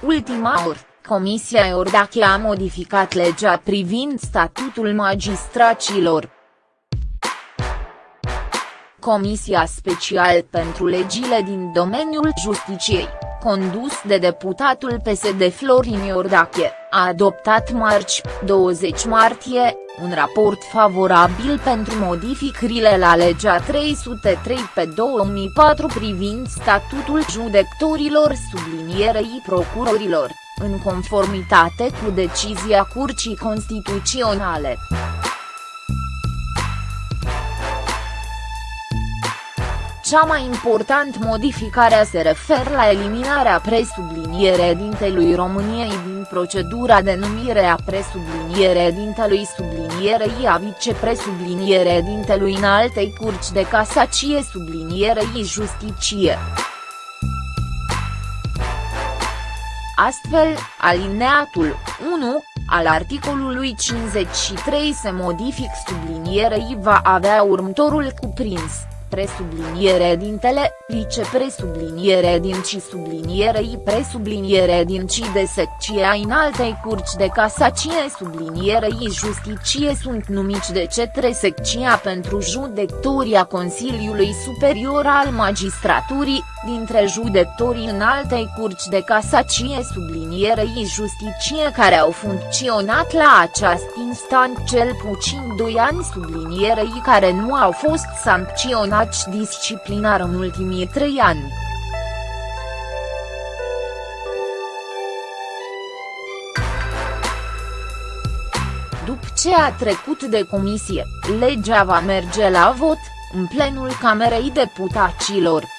ultima oră, Comisia Iordache a modificat legea privind statutul magistraților. Comisia Special pentru Legile din domeniul justiciei, condus de deputatul PSD Florin Iordache, a adoptat marți, 20 martie, un raport favorabil pentru modificările la legea 303 pe 2004 privind statutul judecătorilor sublinierei procurorilor, în conformitate cu decizia Curții Constituționale. Cea mai important modificare se referă la eliminarea presublinierea dintelui României din procedura de numire a presublinierea dintelui sublinierei a vicepresublinierea dintelui în altei curci de casacie sublinierei justicie. Astfel, alineatul 1, al articolului 53 se modific sublinierei va avea următorul cuprins presubliniere dintele, vicepresubliniere din ci sublinierei presubliniere din ci de secția înaltei curci de casacie sublinierei justicie sunt numiți de cetre secția pentru judecătoria Consiliului Superior al Magistraturii, dintre judecătorii înaltei curci de casacie sublinierei justicie care au funcționat la această instant cel puțin 2 ani sublinierei care nu au fost sancționați ataci disciplinar în ultimii trei ani. După ce a trecut de comisie, legea va merge la vot, în plenul Camerei Deputaților.